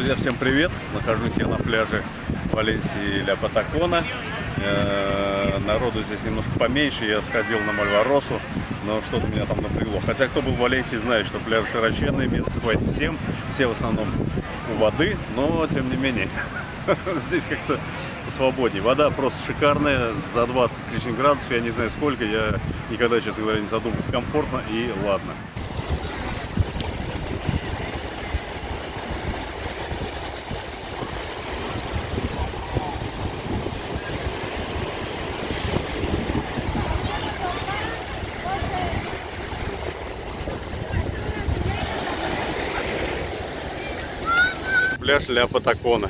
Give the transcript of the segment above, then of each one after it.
Друзья, всем привет! Нахожусь я на пляже Валенсии Ля Патакона. Э, Народу здесь немножко поменьше, я сходил на Мальваросу, но что-то меня там напрягло. Хотя кто был в Валенсии, знает, что пляж широченный, места хватит всем, все в основном у воды, но тем не менее, здесь как-то свободнее. Вода просто шикарная, за 20 с лишним градусов, я не знаю сколько, я никогда, честно говоря, не задумывался. Комфортно и ладно. Пляж Ля Патакона.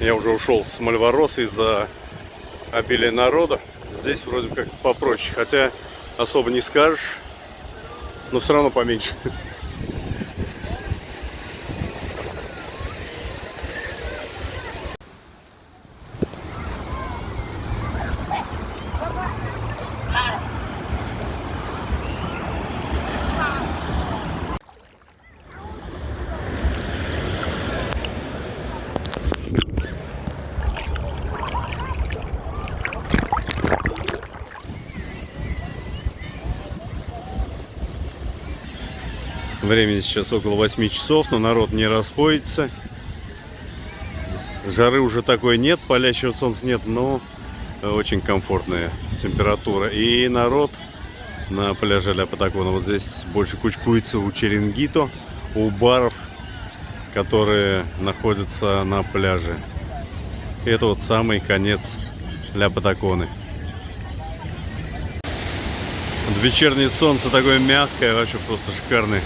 Я уже ушел с Мальвороса из-за обилия народа. Здесь вроде как попроще. Хотя особо не скажешь, но все равно поменьше. Времени сейчас около 8 часов, но народ не расходится. Жары уже такой нет, палящего солнца нет, но очень комфортная температура. И народ на пляже Ля Патакона вот здесь больше кучкуется у Черенгито, у баров, которые находятся на пляже. Это вот самый конец Ля Патаконы. Вечернее солнце такое мягкое, вообще просто шикарное.